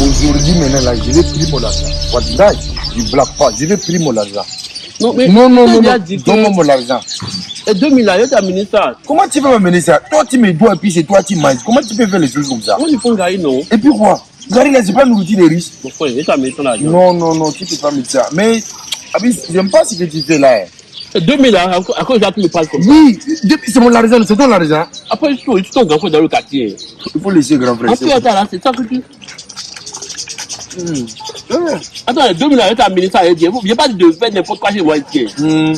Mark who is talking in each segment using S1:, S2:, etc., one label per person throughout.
S1: Aujourd'hui, maintenant, là, je vais prier mon argent. Wallahi, je ne blague pas, je vais prier mon argent.
S2: Non, mais
S1: Non, non, non, non, donne-moi mon argent.
S2: Et 2000 là, il y a ministre.
S1: Comment tu peux m'amener ça? Toi, tu me dois et puis c'est toi qui manges. Comment tu peux faire les choses comme ça?
S2: Moi, je prends Gary, non?
S1: Et puis quoi? Gary, là, c'est pas nourriture des riches.
S2: Mon frère, il a ministre là.
S1: Non, non, non, tu peux pas mettre ça. Mais, Abis, j'aime pas ce que tu fais là. hein.
S2: Et 2000 là, à à cause de ça, tu me parles comme ça.
S1: Oui, depuis- c'est mon argent, c'est ton argent.
S2: Après, tu tu ton grand frère dans le quartier.
S1: Il faut laisser grand frère.
S2: Plus, attends, là, c'est ça que tu.
S1: Hmm. Ouais.
S2: Attends, les 2000 là, il y a ministre là. Il n'y a pas de faire n'importe quoi chez moi ici.
S1: Hmm.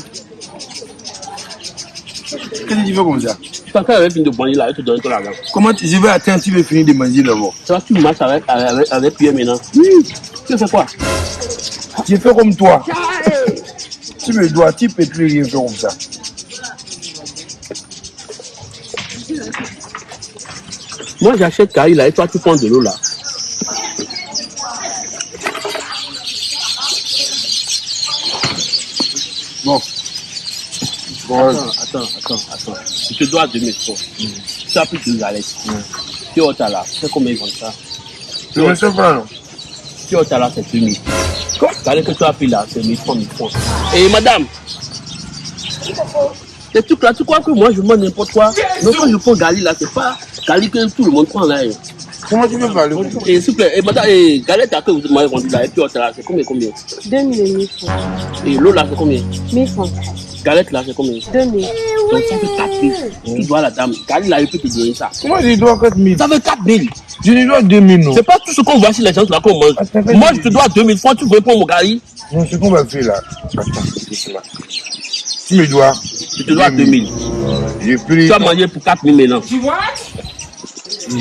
S1: Qu'est-ce que tu fais comme ça?
S2: Quand elle avait fini de manger là, elle te donne ton argent.
S1: Comment tu, vais attendre, tu veux finir de manger d'abord.
S2: Ça tu marches avec, avec, avec Pierre maintenant.
S1: Oui,
S2: Tu fais quoi?
S1: Je fais comme toi. Tu me dois, tu peux plus faire comme ça.
S2: Moi, j'achète Gary là et toi, tu prends de l'eau là.
S1: Bon. Bon,
S2: Attends, attends, attends, attends. Je te dois 2000 francs. Tu as pris deux galettes. Tu es au là. C'est combien ils vendent ça?
S1: Tu me sais pas,
S2: Tu es au là, c'est 2000. Galette que tu as pris là, c'est 1000 francs, 1000 francs. Et madame, ces trucs là, tu crois que moi je mange n'importe quoi? Non, quand je prends Gali là, c'est pas Gali que tout le monde prend là. hein.
S1: Comment tu peux parler?
S2: Et s'il vous plaît, et madame, et galette là que vous m'avez vendu là, et puis au là, c'est combien, combien?
S3: 2000 et 1000 francs.
S2: Et l'eau là, c'est combien?
S3: 1000 francs.
S2: Galette là, c'est combien?
S3: 2000.
S2: Donc ça fait 4000. Tu dois à la dame. Gali là, il peut te donner ça.
S1: Comment je dois 4 000
S2: Ça fait 4000.
S1: Je lui dois 2 000, non
S2: C'est pas tout ce qu'on voit sur les gens là qu'on mange. Moi, je te dois 2000 francs, tu veux prendre mon gari
S1: Non, ce qu'on va faire là. Attends. Tu me dois.
S2: Je te dois 2000.
S1: J'ai pris.
S2: Tu as mangé pour 4000 maintenant.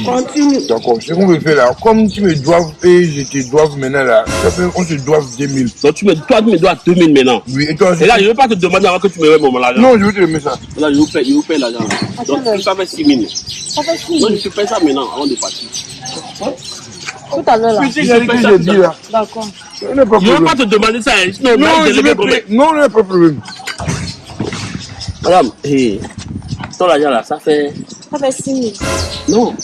S3: Continue.
S1: D'accord, ce qu'on veut faire là, comme tu me dois et je te dois maintenant là, ça fait on se doit 2 000.
S2: Donc, tu me, toi, tu me dois 2000 maintenant.
S1: Oui, et toi
S2: Et là, je ne vais pas te demander avant que tu me remettes mon argent.
S1: Non, je vais te remettre ça.
S2: Là, je vous paye, je vous paye l'argent. Donc, ça fait 6 000.
S3: Ça fait 6
S2: Moi,
S3: 000.
S2: je te paye ça maintenant avant de partir.
S3: Tout à l'heure là.
S1: Petit gars que j'ai dit là,
S3: D'accord.
S2: Je ne vais
S1: problème.
S2: pas te demander ça. hein.
S1: Non,
S2: là,
S1: je vais payer. Non, non, pas de problème.
S2: Madame, hé, ton argent là, ça fait.
S3: Ça fait 6 000.
S2: Non.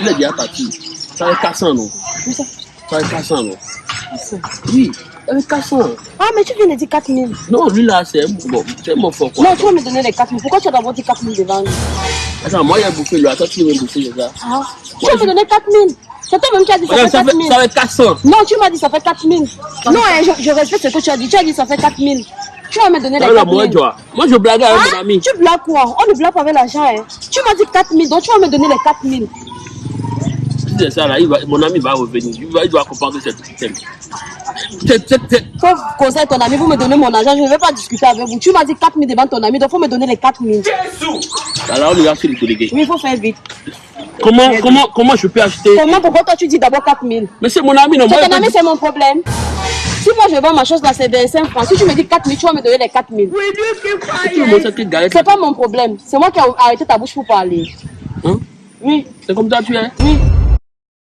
S2: Il est déjà parti. Ça fait 400, non
S3: ça?
S2: Ça fait 400, non
S3: fait 400.
S2: Oui, 400.
S3: Ah, mais tu viens de dire 4 000.
S2: Non, lui là, c'est bon, c'est mon fort quoi?
S3: Non, tu vas me donner les 4 000. Pourquoi tu as d'abord dit 4 000 devant lui?
S2: Attends, moi, il a bouffé lui. Attends, tu veux me bouffer, ça?
S3: Ah, tu vas me donner 4 000. C'est toi-même qui as dit ça
S2: Madame,
S3: fait
S2: ça
S3: 4
S2: fait,
S3: 000.
S2: ça fait 400.
S3: Non, tu m'as dit ça fait 4 000. Non, hein, je, je respecte ce que tu as dit. Tu as dit ça fait 4 000. Tu vas me donner les
S2: Ça va,
S3: 4 000.
S2: moi. Moi, je blague avec mon
S3: Ah,
S2: ami.
S3: tu blagues quoi? On ne blague pas avec l'argent. Hein. Tu m'as dit 4 000, donc tu vas me donner les 4 000.
S2: Si c'est ça, là, il va, mon ami va revenir. Il, va, il doit comprendre cette système. C'est,
S3: Faut conseiller ton ami, vous me donnez mon argent, je ne vais pas discuter avec vous. Tu m'as dit 4 000 devant ton ami, donc il faut me donner les 4 000.
S2: alors, on ira chez le délégué.
S3: Oui, il faut faire vite.
S2: Comment, comment, comment je peux acheter?
S3: Comment, pourquoi toi tu dis d'abord 4 000
S2: Mais c'est mon ami, non
S3: C'est ton ami, c'est mon problème. Si moi je vends ma chose là, c'est 25 francs. Si tu me dis 4 000, tu vas me donner les 4 000.
S2: tout le monde sait que galette.
S3: C'est pas mon problème. C'est moi qui ai arrêté ta bouche pour parler.
S2: Hein?
S3: Oui,
S2: C'est comme ça tu es.
S3: oui.